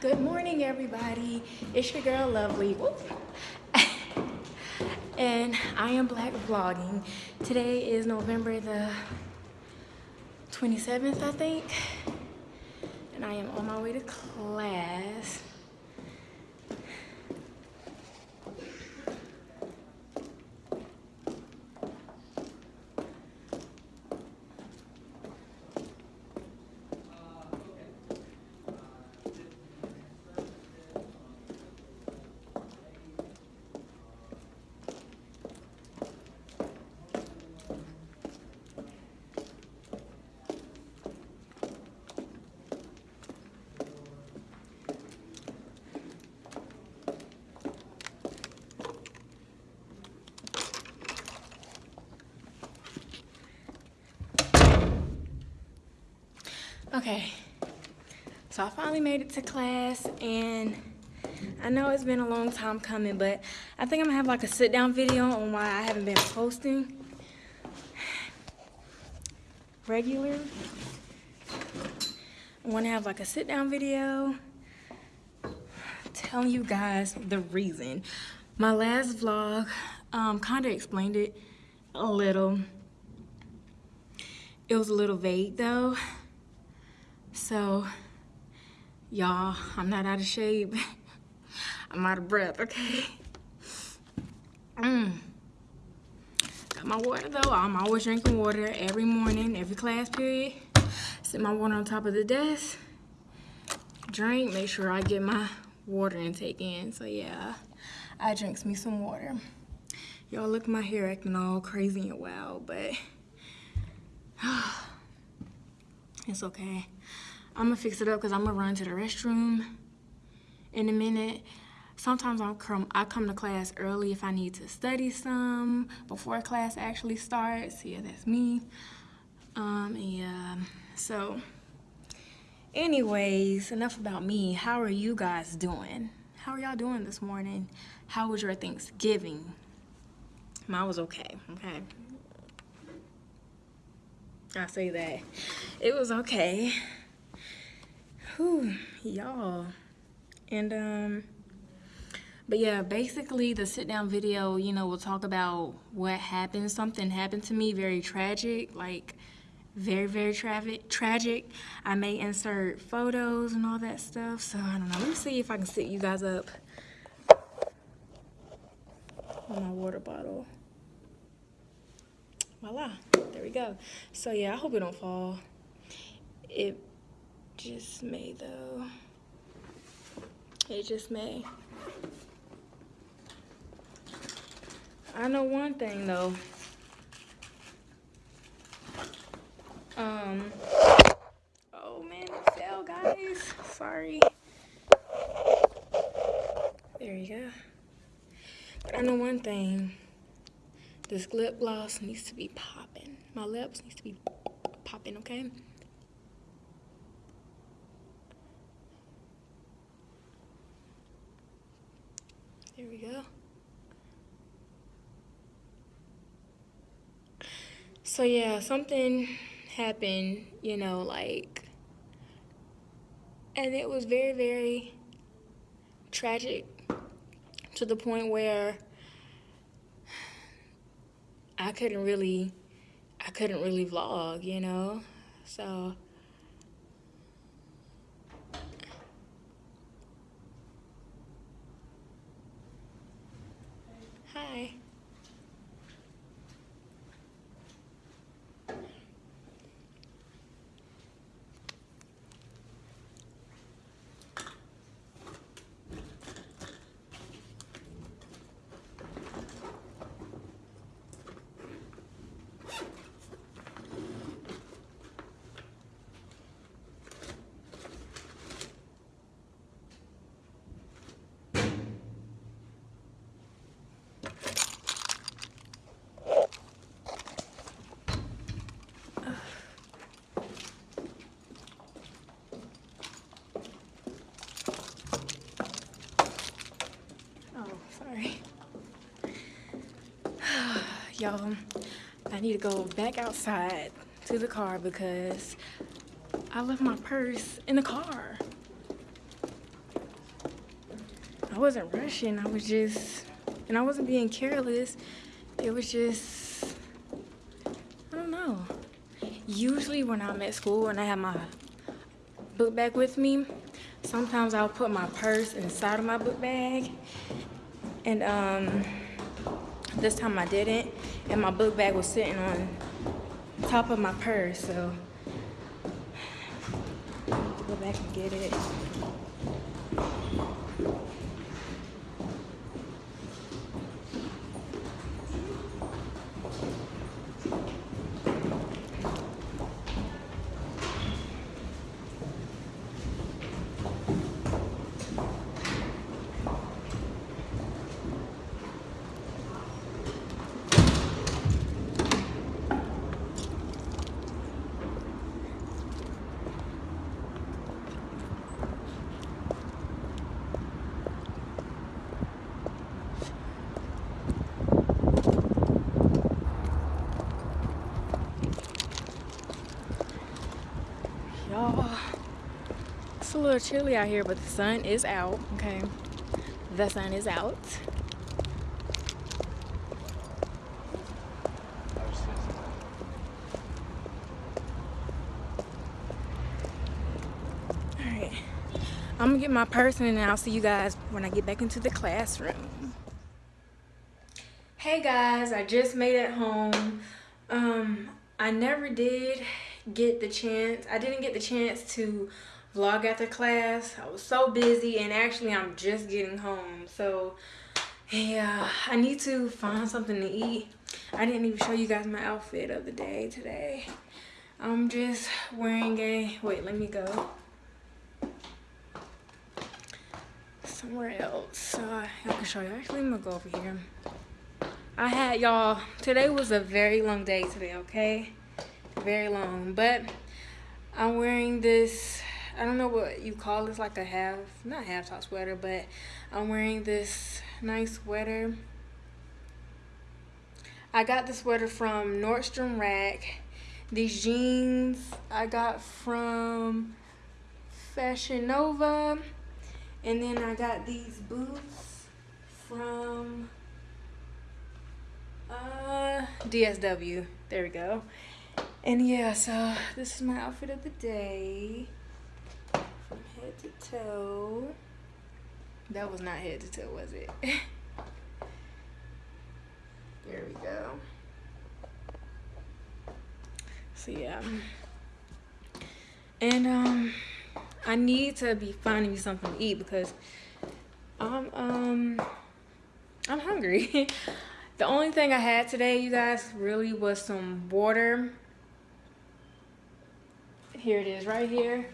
Good morning, everybody. It's your girl, Lovely. and I am Black Vlogging. Today is November the 27th, I think. And I am on my way to class. Okay, so I finally made it to class and I know it's been a long time coming, but I think I'm gonna have like a sit down video on why I haven't been posting regular. I wanna have like a sit down video telling you guys the reason. My last vlog um, kind of explained it a little. It was a little vague though. So, y'all, I'm not out of shape. I'm out of breath, okay? Mm. Got my water though. I'm always drinking water every morning, every class period. Sit my water on top of the desk. Drink, make sure I get my water intake in. So yeah, I drinks me some water. Y'all look my hair acting all crazy and wild, but it's okay. I'm gonna fix it up because I'm gonna run to the restroom in a minute. Sometimes I'll come, I come to class early if I need to study some before class actually starts. Yeah, that's me. Um, yeah, so anyways, enough about me. How are you guys doing? How are y'all doing this morning? How was your Thanksgiving? Mine was okay, okay? I say that. It was okay. Whew, y'all. And, um, but yeah, basically the sit down video, you know, we'll talk about what happened. Something happened to me, very tragic, like very, very tra tragic. I may insert photos and all that stuff. So I don't know. Let me see if I can sit you guys up on my water bottle. Voila, there we go. So yeah, I hope it don't fall. It just may though. It just may. I know one thing though. Um, oh man, fell guys. Sorry. There you go. But I know one thing. This lip gloss needs to be popping. My lips needs to be popping, okay? There we go. So yeah, something happened, you know, like, and it was very, very tragic to the point where I couldn't really, I couldn't really vlog, you know, so y'all i need to go back outside to the car because i left my purse in the car I wasn't rushing. I was just, and I wasn't being careless. It was just, I don't know. Usually when I'm at school and I have my book bag with me, sometimes I'll put my purse inside of my book bag. And um, this time I didn't. And my book bag was sitting on top of my purse. So go back and get it. Y'all, it's a little chilly out here, but the sun is out, okay? The sun is out. Alright, I'm gonna get my purse and I'll see you guys when I get back into the classroom. Hey guys, I just made it home. Um, I never did get the chance. I didn't get the chance to vlog after class. I was so busy and actually I'm just getting home. So yeah, I need to find something to eat. I didn't even show you guys my outfit of the day today. I'm just wearing a, wait, let me go. Somewhere else so I, I can show you. Actually, I'm gonna go over here. I had y'all, today was a very long day today, okay? very long but i'm wearing this i don't know what you call this like a half not half top sweater but i'm wearing this nice sweater. I got the sweater from nordstrom rack. These jeans i got from fashion nova. And then i got these boots from uh dsw there we go. And yeah, so this is my outfit of the day. Head to toe. That was not head to toe, was it? there we go. So yeah. And um I need to be finding me something to eat because I'm um I'm hungry. the only thing I had today, you guys, really was some water here it is right here.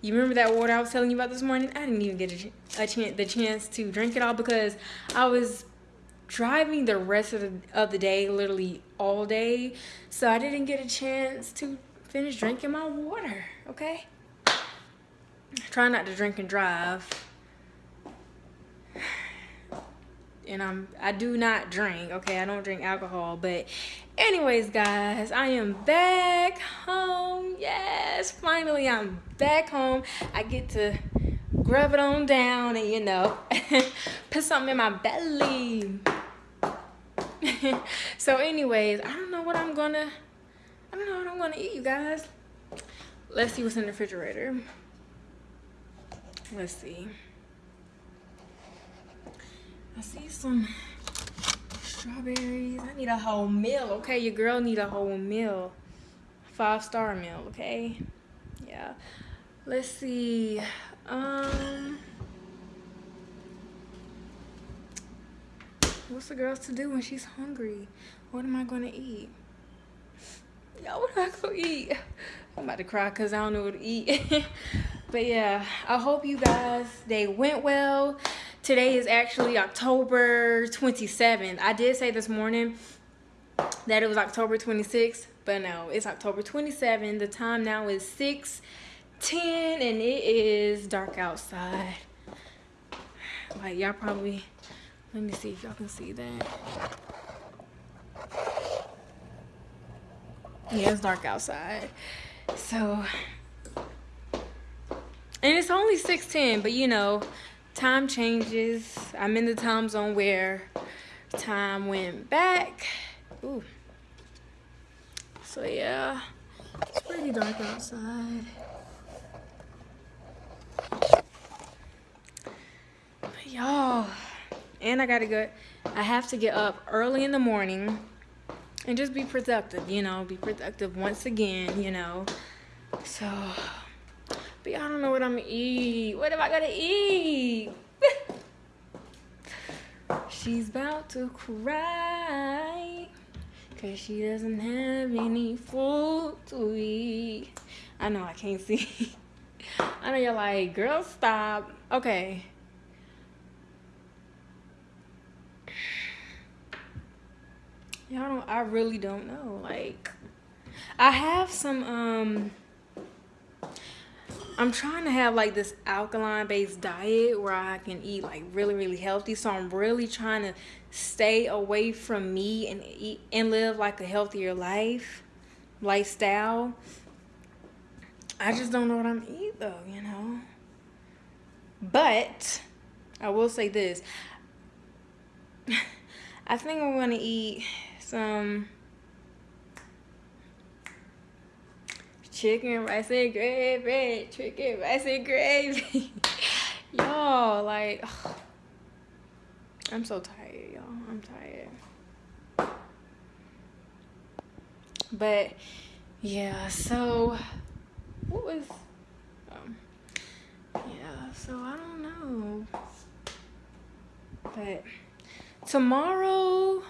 You remember that water I was telling you about this morning? I didn't even get a, a chance, the chance to drink it all because I was driving the rest of the, of the day, literally all day. So I didn't get a chance to finish drinking my water, okay? Try not to drink and drive. And I'm I do not drink okay? I don't drink alcohol but anyways guys I am back home. Yes finally I'm back home. I get to grab it on down and you know put something in my belly. So anyways I don't know what I'm gonna I don't know what I'm gonna eat you guys. Let's see what's in the refrigerator. Let's see I see some strawberries. I need a whole meal, okay? Your girl need a whole meal. Five star meal, okay? Yeah. Let's see. Um What's the girls to do when she's hungry? What am I gonna eat? Y'all, what am I gonna eat? I'm about to cry because I don't know what to eat. but yeah, I hope you guys, they went well today is actually October 27th. I did say this morning that it was October 26th, but no, it's October 27th. The time now is 6 10 and it is dark outside. Like y'all probably let me see if y'all can see that. Yeah, it's dark outside. So and it's only 610, but you know, time changes. I'm in the time zone where time went back. Ooh. So yeah, it's pretty dark outside. Y'all, and I gotta go, I have to get up early in the morning and just be productive, you know, be productive once again, you know. So, but y'all don't know what I'm gonna eat. What am I gonna eat? She's about to cry because she doesn't have any food to eat. I know I can't see. I know you're like, girl, stop. Okay. Y'all don't, I really don't know. Like, I have some, um, I'm trying to have like this alkaline based diet where I can eat like really, really healthy. So I'm really trying to stay away from meat and eat and live like a healthier life, lifestyle. I just don't know what I'm eat though, you know. But I will say this. I think I'm gonna eat some chicken, rice, and gravy. Chicken, rice, and gravy. y'all, like, ugh. I'm so tired, y'all. I'm tired. But, yeah, so, what was, um, yeah, so I don't know. But, tomorrow,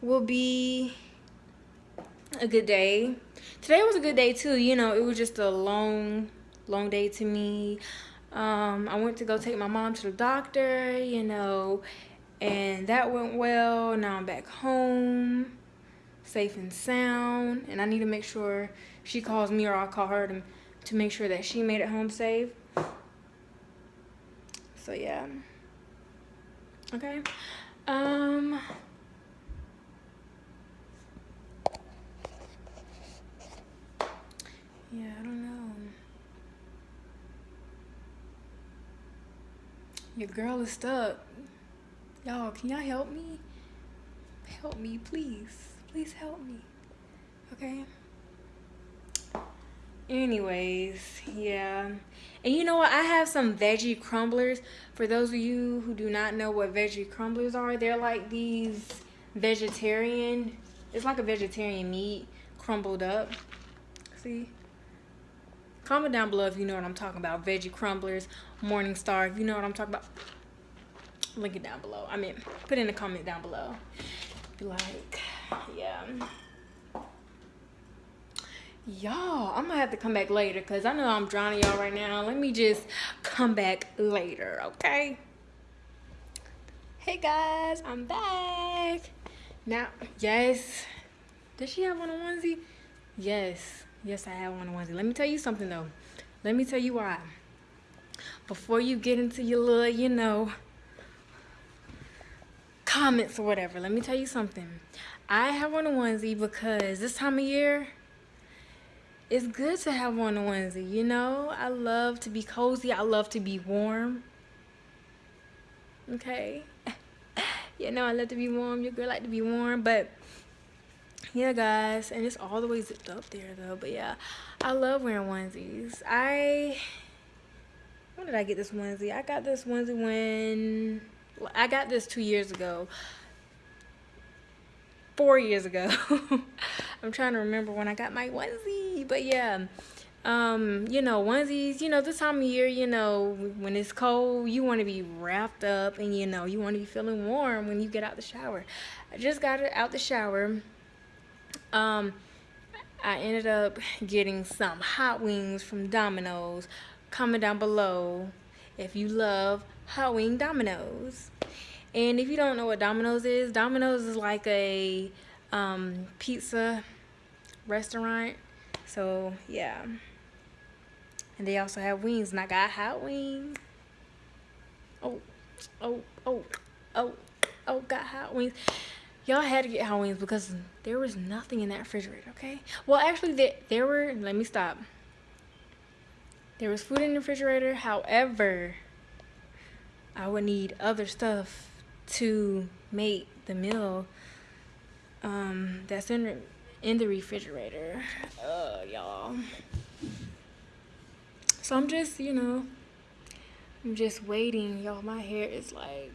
will be a good day. Today was a good day too. You know, it was just a long, long day to me. Um, I went to go take my mom to the doctor, you know, and that went well. Now I'm back home, safe and sound, and I need to make sure she calls me or I'll call her to, to make sure that she made it home safe. So yeah. Okay. Um, Yeah, I don't know. Your girl is stuck. Y'all, can y'all help me? Help me, please. Please help me. Okay? Anyways, yeah. And you know what? I have some veggie crumblers. For those of you who do not know what veggie crumblers are, they're like these vegetarian, it's like a vegetarian meat crumbled up. See? Comment down below if you know what I'm talking about. Veggie crumblers, Morningstar, if you know what I'm talking about. Link it down below. I mean, put in a comment down below. Be like, yeah. Y'all, I'm gonna have to come back later because I know I'm drowning y'all right now. Let me just come back later, okay? Hey guys, I'm back. Now, yes. Does she have one on onesie? Yes. Yes, I have one on onesie. Let me tell you something though. Let me tell you why. Before you get into your little, you know, comments or whatever, let me tell you something. I have one on onesie because this time of year, it's good to have one on onesie, you know? I love to be cozy. I love to be warm. Okay? you know, I love to be warm. Your girl like to be warm, but yeah guys and it's all the way zipped up there though but yeah i love wearing onesies. I when did i get this onesie? I got this onesie when i got this two years ago. Four years ago. I'm trying to remember when i got my onesie but yeah um you know onesies you know this time of year you know when it's cold you want to be wrapped up and you know you want to be feeling warm when you get out the shower. I just got it out the shower um, I ended up getting some hot wings from Domino's. Comment down below if you love hot wing Domino's. And if you don't know what Domino's is, Domino's is like a um, pizza restaurant. So, yeah. And they also have wings, and I got hot wings. Oh, oh, oh, oh, oh, got hot wings y'all had to get Halloween's because there was nothing in that refrigerator okay well actually there, there were let me stop there was food in the refrigerator however I would need other stuff to make the meal um, that's in in the refrigerator. Y'all. So I'm just, you know, I'm just waiting. Y'all, my hair is like,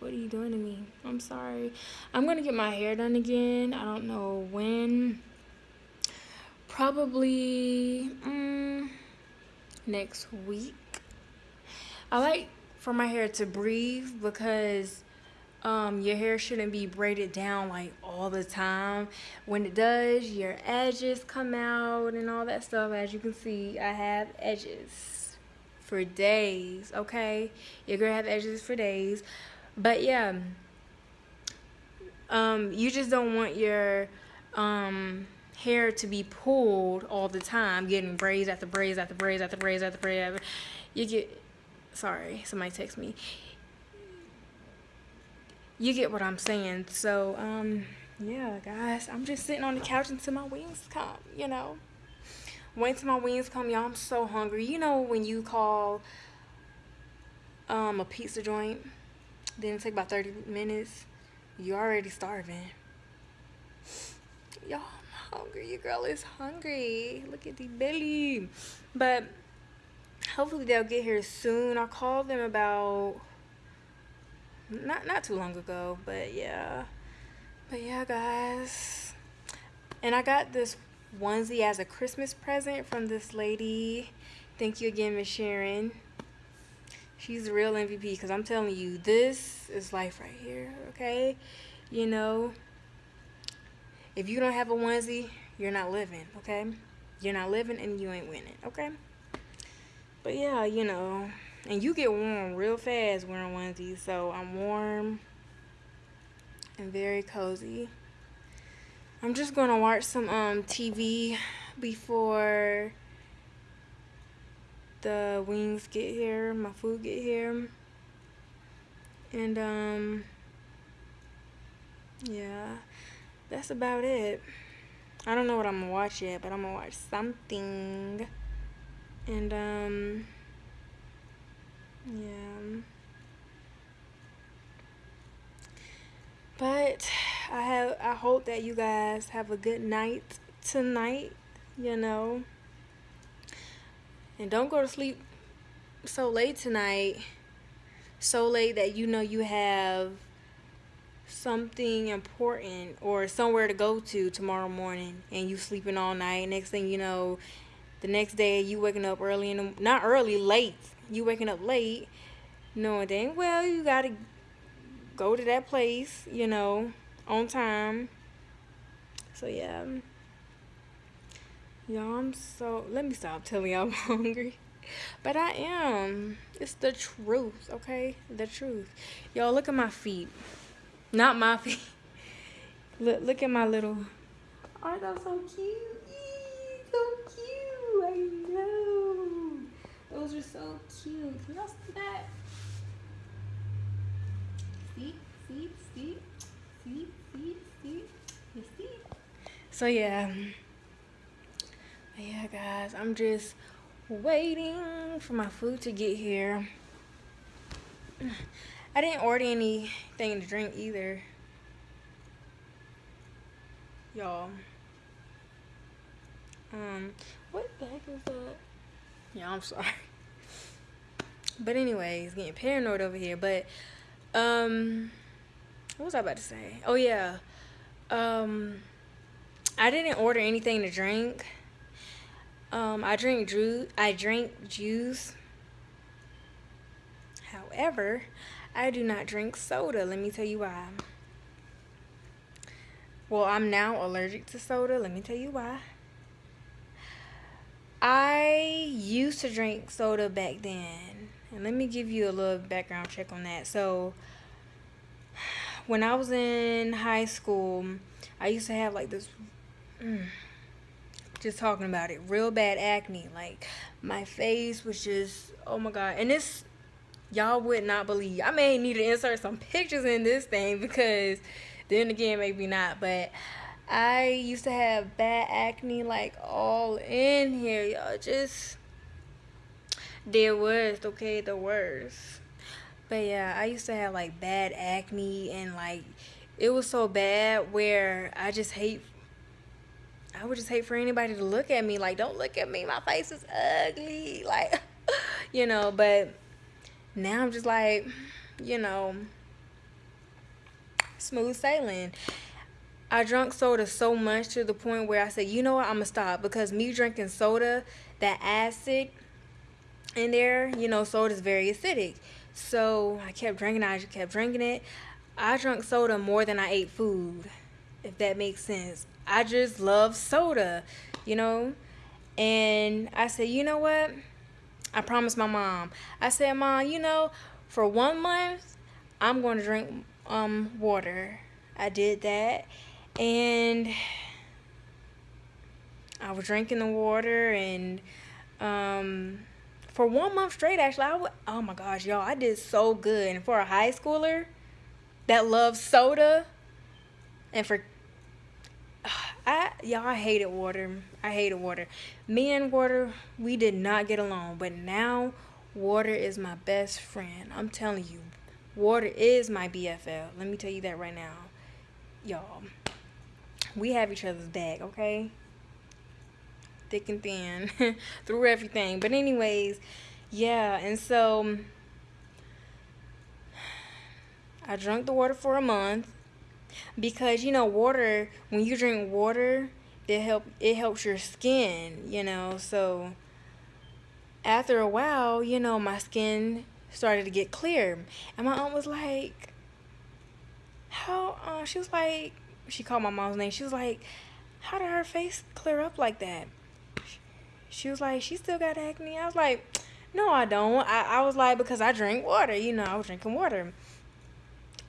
what are you doing to me? I'm sorry. I'm going to get my hair done again. I don't know when. Probably um, next week. I like for my hair to breathe because um, your hair shouldn't be braided down like all the time. When it does, your edges come out and all that stuff. As you can see, I have edges for days, okay? You're gonna have edges for days. But yeah, um, you just don't want your um, hair to be pulled all the time, getting braids after braids after braids after braids after braids. You get, sorry, somebody text me you get what I'm saying. So, um, yeah, guys, I'm just sitting on the couch until my wings come, you know. Wait till my wings come, y'all. I'm so hungry. You know when you call um, a pizza joint, it take about 30 minutes, you're already starving. Y'all, I'm hungry. Your girl is hungry. Look at the belly. But hopefully they'll get here soon. I called them about not not too long ago but yeah but yeah guys and i got this onesie as a christmas present from this lady thank you again miss sharon she's a real mvp because i'm telling you this is life right here okay you know if you don't have a onesie you're not living okay you're not living and you ain't winning okay but yeah you know and you get warm real fast wearing onesies. So I'm warm and very cozy. I'm just going to watch some um, TV before the wings get here, my food get here. And um yeah, that's about it. I don't know what I'm gonna watch yet, but I'm gonna watch something. And um yeah. But I have I hope that you guys have a good night tonight, you know. And don't go to sleep so late tonight. So late that you know you have something important or somewhere to go to tomorrow morning and you sleeping all night. Next thing you know, the next day you waking up early in the not early, late you waking up late knowing dang well you gotta go to that place you know on time so yeah y'all i'm so let me stop telling y'all i'm hungry but i am it's the truth okay the truth y'all look at my feet not my feet look look at my little aren't those so cute so cute i know those are so cute. Can y'all see that? See? See? See? See? See? See? You see? So yeah. Yeah, guys. I'm just waiting for my food to get here. I didn't order anything to drink either. Y'all. Um, what the heck is that? Yeah, I'm sorry. But anyways, getting paranoid over here. But um what was I about to say? Oh yeah. Um I didn't order anything to drink. Um I drink juice I drink juice. However, I do not drink soda. Let me tell you why. Well, I'm now allergic to soda. Let me tell you why. I used to drink soda back then. And let me give you a little background check on that. So, when I was in high school, I used to have like this, mm, just talking about it, real bad acne. Like, my face was just, oh my God. And this, y'all would not believe. I may need to insert some pictures in this thing because then again, maybe not. But I used to have bad acne like all in here, y'all. Just the worst, okay, the worst. But yeah, I used to have like bad acne and like it was so bad where I just hate I would just hate for anybody to look at me like don't look at me my face is ugly like you know but now I'm just like you know smooth sailing. I drank soda so much to the point where I said you know what? I'm gonna stop because me drinking soda that acid in there you know soda is very acidic. So I kept drinking I just kept drinking it. I drank soda more than I ate food, if that makes sense. I just love soda, you know? And I said, you know what? I promised my mom. I said, Mom, you know, for one month, I'm going to drink um water. I did that. And I was drinking the water and um for one month straight actually I would, oh my gosh y'all I did so good and for a high schooler that loves soda and for I y'all I hated water. I hated water. Me and water, we did not get along, but now water is my best friend. I'm telling you, water is my BFL. Let me tell you that right now. Y'all, we have each other's back, okay? Thick and thin, through everything. But anyways, yeah, and so I drank the water for a month because you know water when you drink water it help it helps your skin you know so after a while you know my skin started to get clear. And my aunt was like how uh, she was like she called my mom's name. She was like how did her face clear up like that? She was like she still got acne? I was like no i don't. I, I was like because i drink water you know i was drinking water.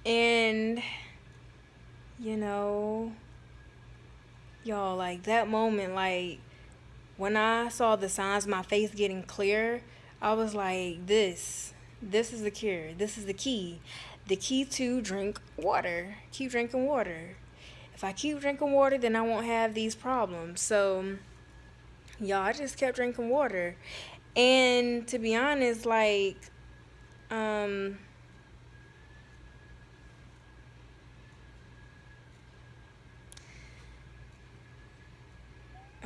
And, you know, y'all, like that moment, like when I saw the signs, my face getting clear, I was like, this, this is the cure. This is the key. The key to drink water. Keep drinking water. If I keep drinking water, then I won't have these problems. So, y'all, I just kept drinking water. And to be honest, like, um,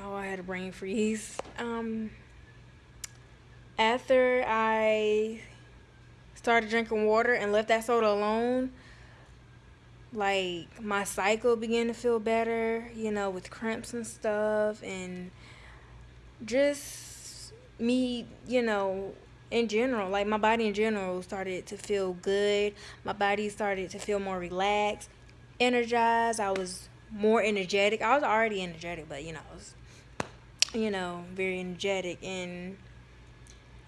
oh, I had a brain freeze. Um, after I started drinking water and left that soda alone, like my cycle began to feel better, you know, with cramps and stuff, and just me, you know, in general, like my body in general started to feel good. My body started to feel more relaxed, energized. I was more energetic. I was already energetic, but you know, I was you know, very energetic and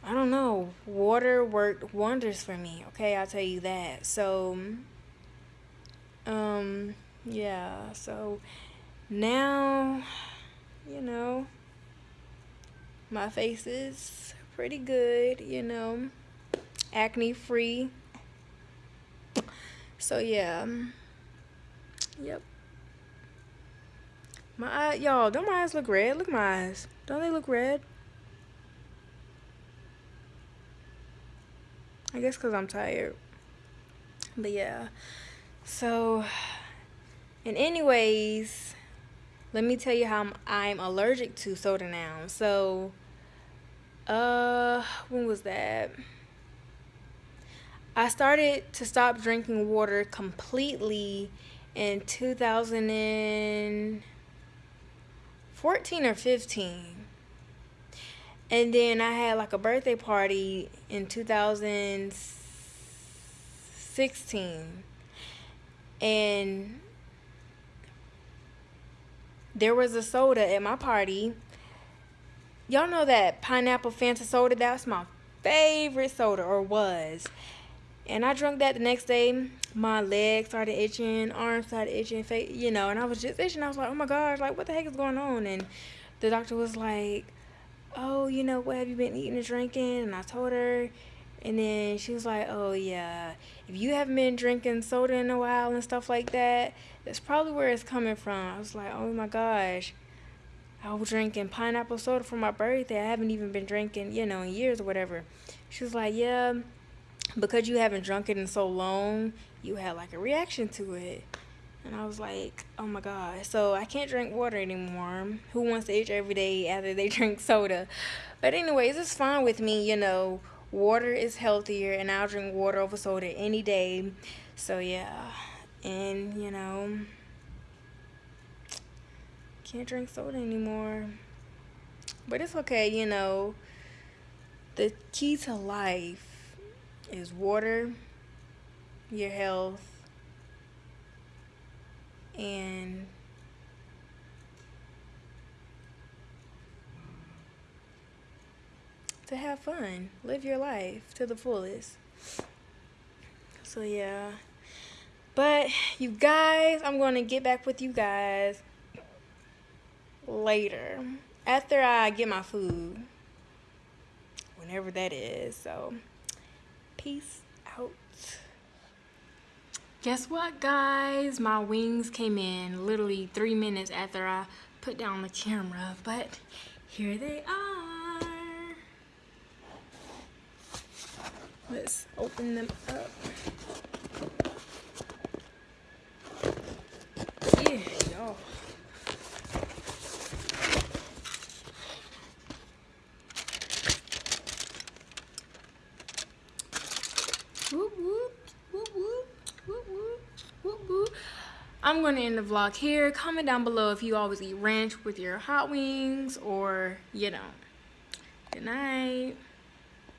I don't know, water worked wonders for me, okay? I'll tell you that. So um yeah, so now you know my face is pretty good, you know, acne free. So yeah. Yep. My eye, y'all, don't my eyes look red? Look my eyes. Don't they look red? I guess because I'm tired. But yeah. So, and anyways, let me tell you how I'm, I'm allergic to soda now. So, uh, when was that? I started to stop drinking water completely in 2000 and 14 or 15. And then I had like a birthday party in 2016. And there was a soda at my party. Y'all know that pineapple Fanta soda? That's my favorite soda, or was. And I drank that the next day. My legs started itching, arms started itching, face, you know, and I was just itching. I was like, oh my gosh, like, what the heck is going on? And the doctor was like, oh, you know, what have you been eating and drinking? And I told her. And then she was like, oh, yeah, if you haven't been drinking soda in a while and stuff like that, that's probably where it's coming from. I was like, oh my gosh. I was drinking pineapple soda for my birthday. I haven't even been drinking, you know, in years or whatever. She was like, yeah because you haven't drunk it in so long, you had like a reaction to it. And I was like, oh my God. So I can't drink water anymore. Who wants to itch every day after they drink soda? But anyways, it's fine with me, you know. Water is healthier and I'll drink water over soda any day. So yeah. And, you know, can't drink soda anymore. But it's okay, you know. The key to life is water, your health, and to have fun, live your life to the fullest. So yeah. But you guys, I'm going to get back with you guys later after I get my food. Whenever that is. So peace out. Guess what, guys? My wings came in literally three minutes after I put down the camera, but here they are. Let's open them up. Yeah, y'all. I'm going to end the vlog here. Comment down below if you always eat ranch with your hot wings or you don't. Good night.